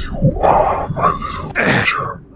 You are my little angel.